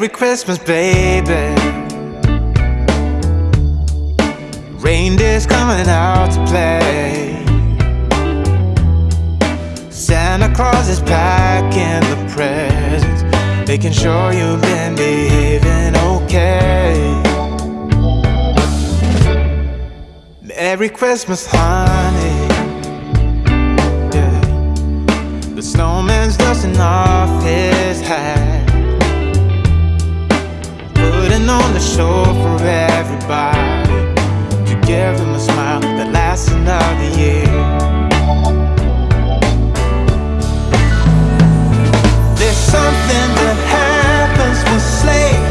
Merry Christmas, baby. Reindeer's coming out to play. Santa Claus is packing the presents. Making sure you've been behaving okay. Merry Christmas, honey. Yeah. The snowman's dusting off his hat. Standing on the shore for everybody To give them a smile that lasts another year. There's something that happens with slaves.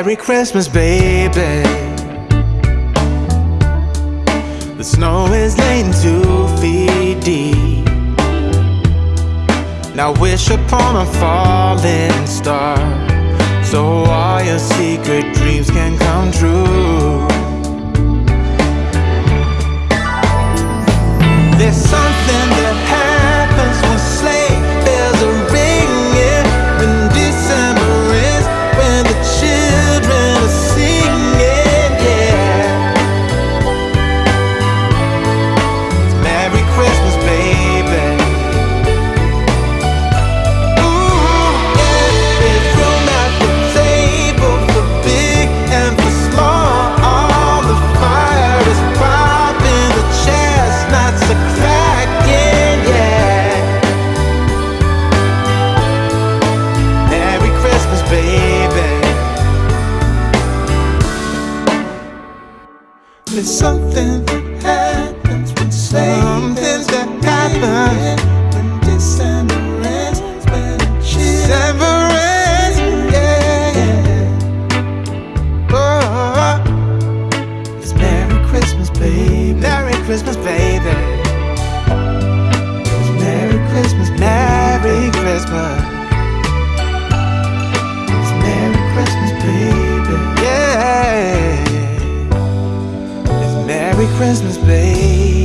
Merry Christmas, baby. The snow is laying two feet deep. Now wish upon a falling star So all your secret dreams can come true. There's something Merry Christmas, babe.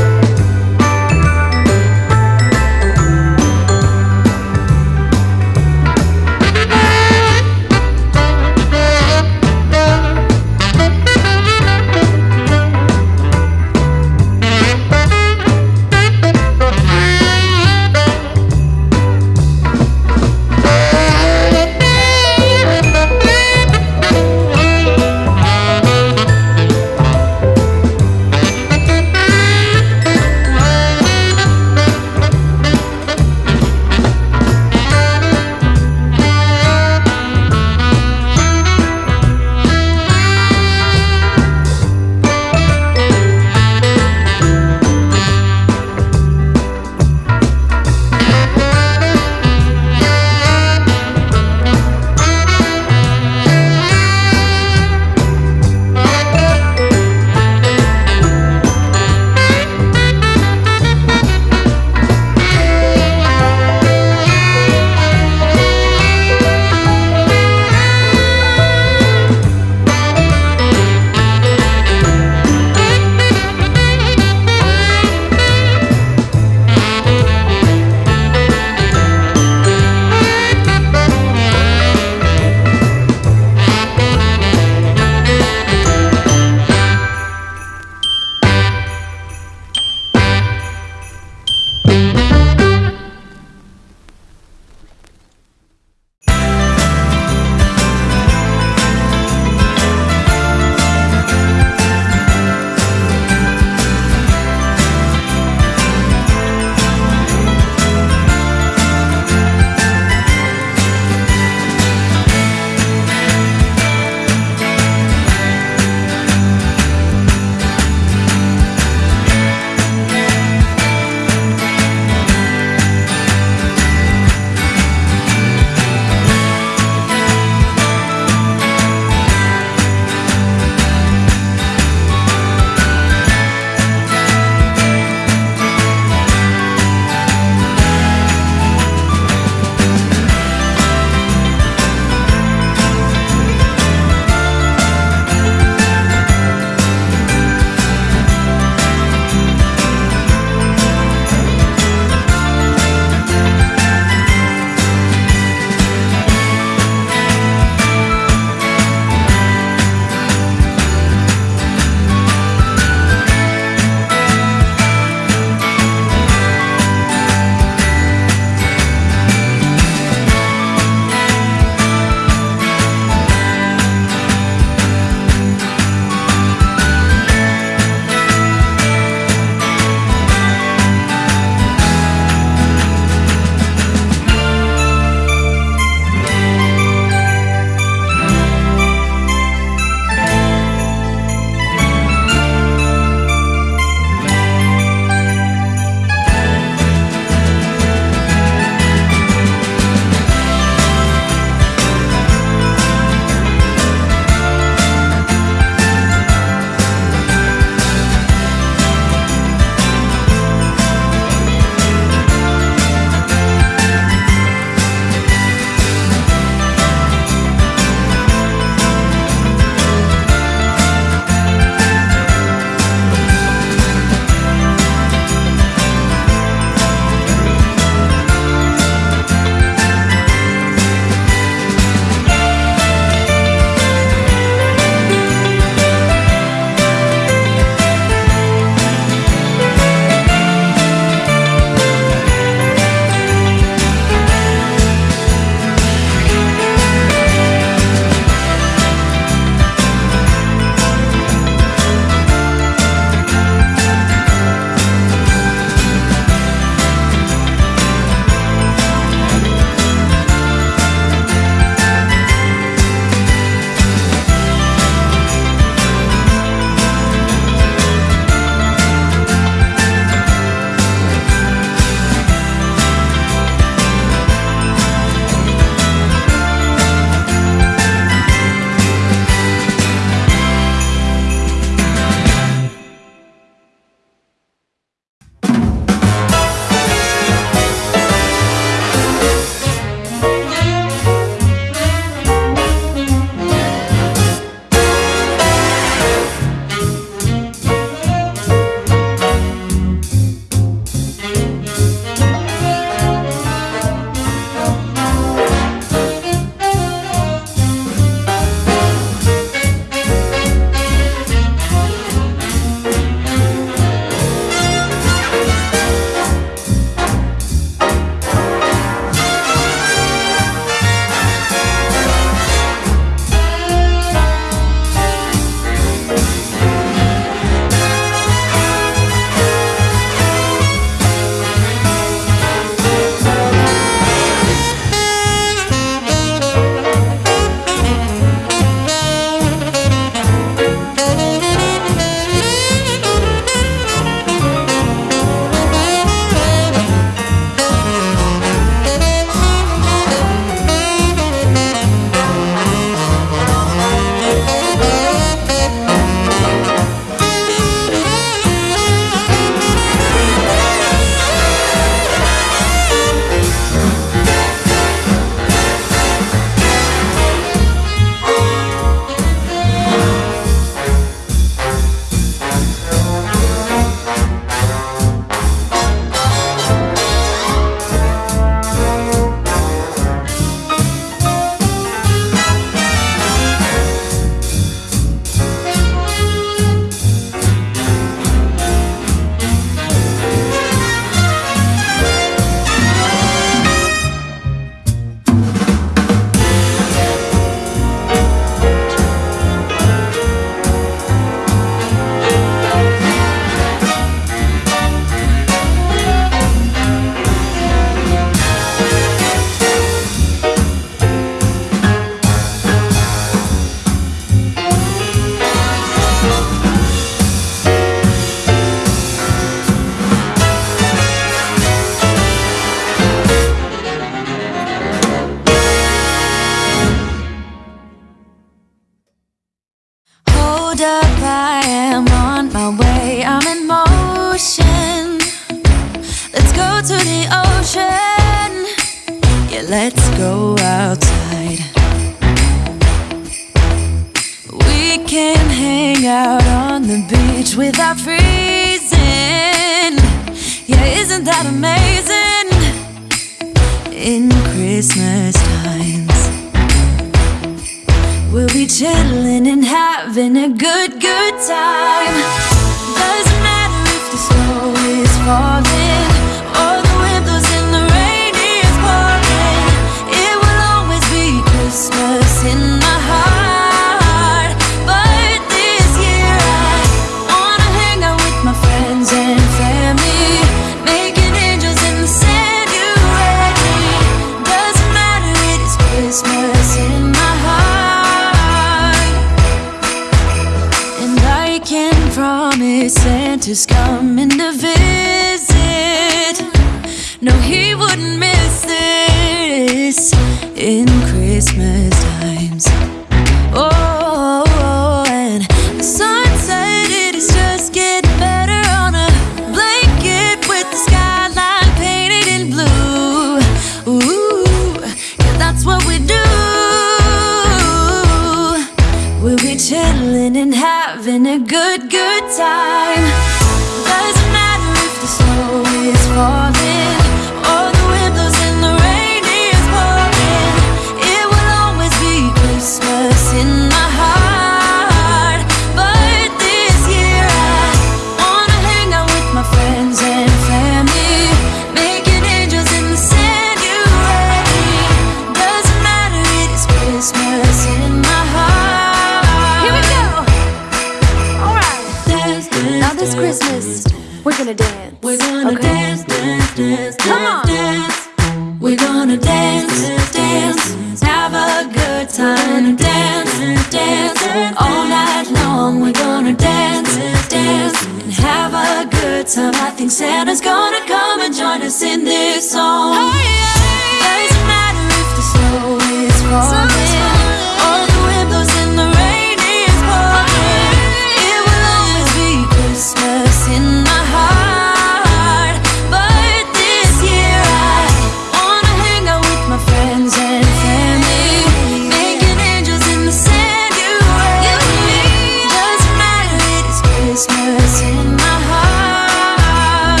Christmas in my heart.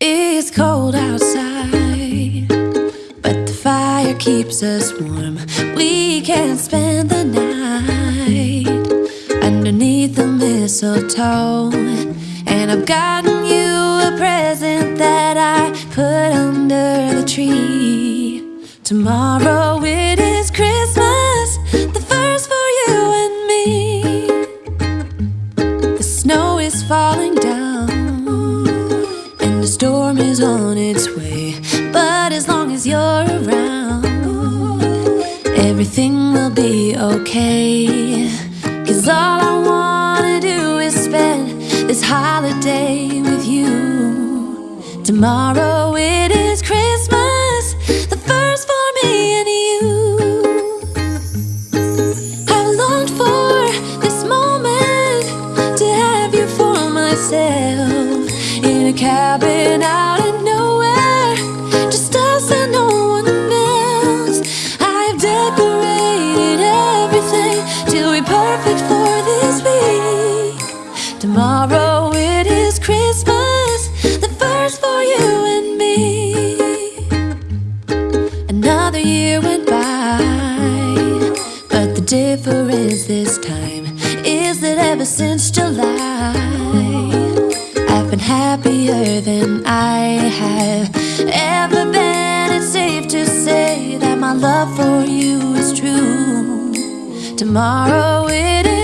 It's cold outside, but the fire keeps us warm. We can spend the night underneath the mistletoe. And I've gotten you a present that I put under the tree. Tomorrow will on its way. But as long as you're around, everything will be okay. Cause all I wanna do is spend this holiday with you. Tomorrow it is Christmas. than I have ever been. It's safe to say that my love for you is true. Tomorrow it is.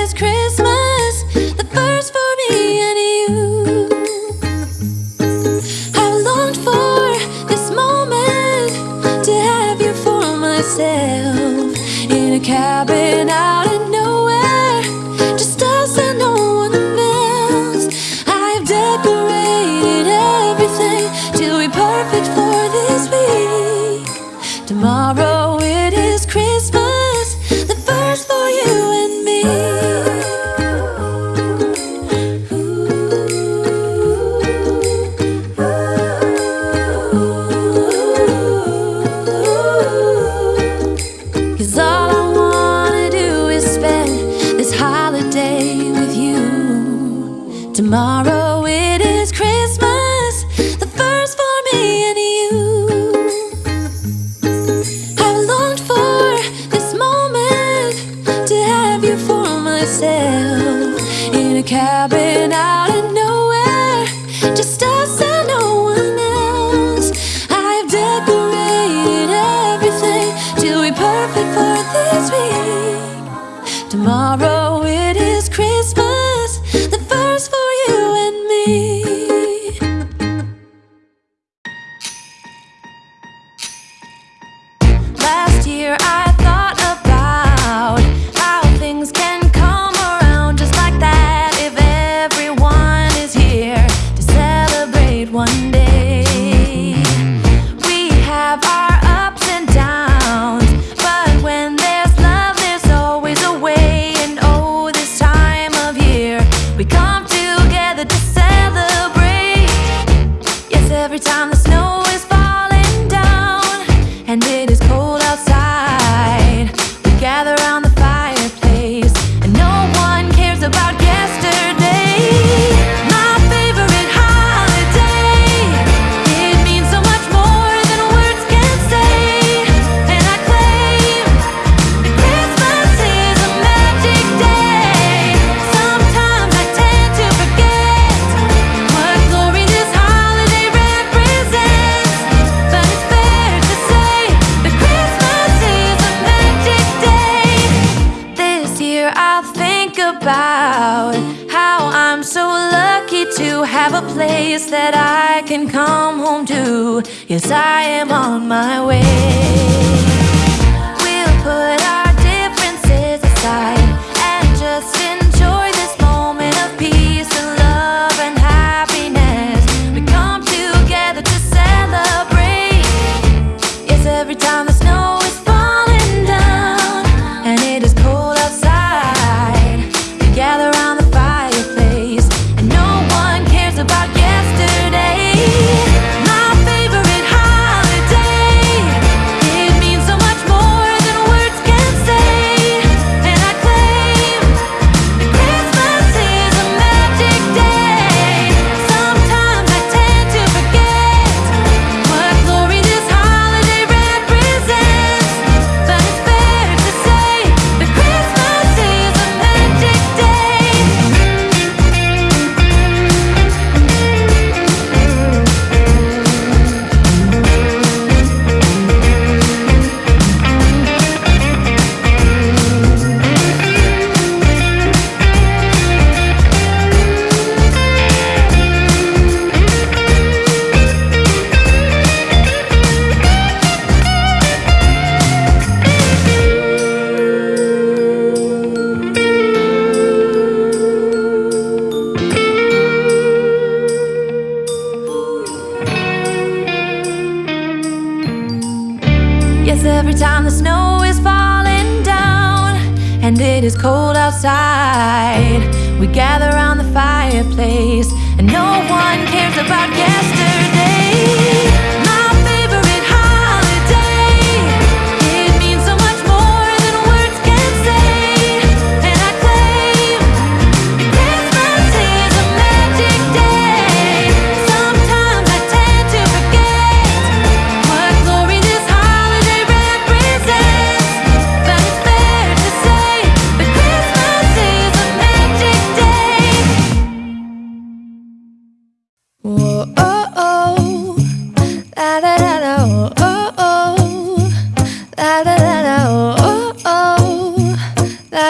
one day.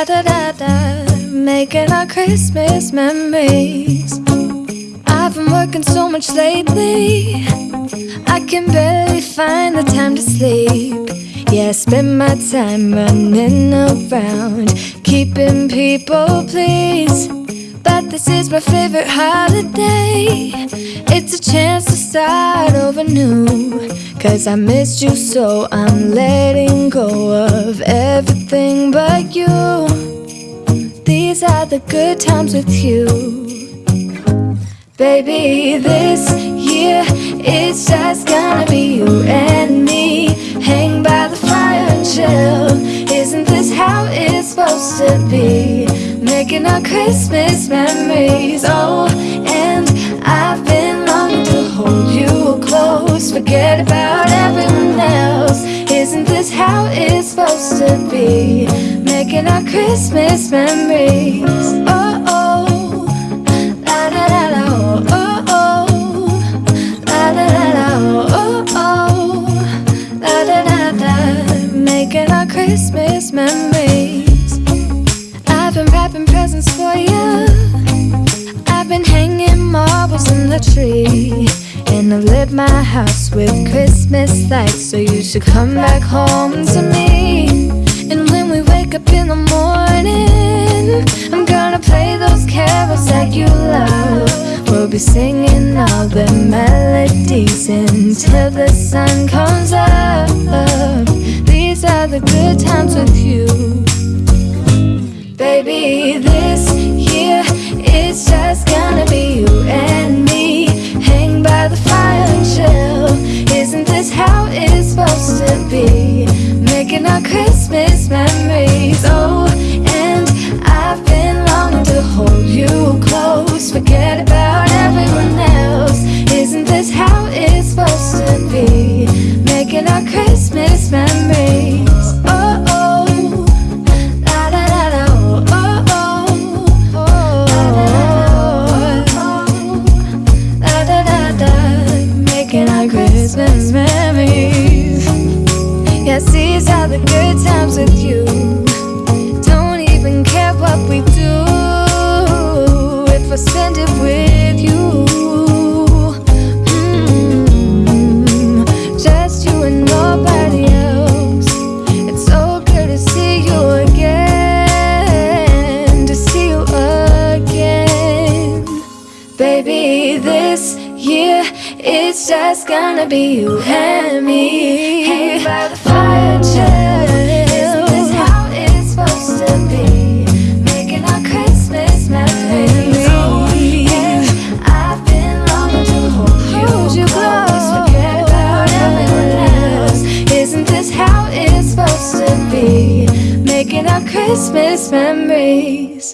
da da da, making our Christmas memories. I've been working so much lately, I can barely find the time to sleep. Yeah, I spend my time running around, keeping people pleased. But this is my favorite holiday. It's a chance to start over new Cause I missed you so I'm letting go of everything but you. These are the good times with you. Baby, this year it's just gonna be you and me. Hang by the fire and chill. Isn't this how it's supposed to be? making our Christmas memories. Oh, and I've been longing to hold you close. Forget about everyone else. Isn't this how it's supposed to be? Making our Christmas memories. Oh, oh, la da da da. Oh, oh, la da da da. Oh, oh, la da da da. Making our Christmas memories. I've been wrapping presents for you. I've been hanging marbles in the tree. And I've lit my house with Christmas lights So you should come back home to me And when we wake up in the morning I'm gonna play those carols that you love We'll be singing all the melodies Until the sun comes up These are the good times with you Baby, this year it's just gonna be you and me. Hang by the fire and chill. Isn't this how it's supposed to be? Making our Christmas memories. Oh, and I've been longing to hold you close. Forget about everyone else. Isn't this how it's supposed to be? Making our Christmas memories Yes, these are the good times with you. Don't even care what we do if I spend it with you. Mm, just you and nobody else. It's so good to see you again, to see you again. Baby, this year it's just gonna be you and Christmas memories.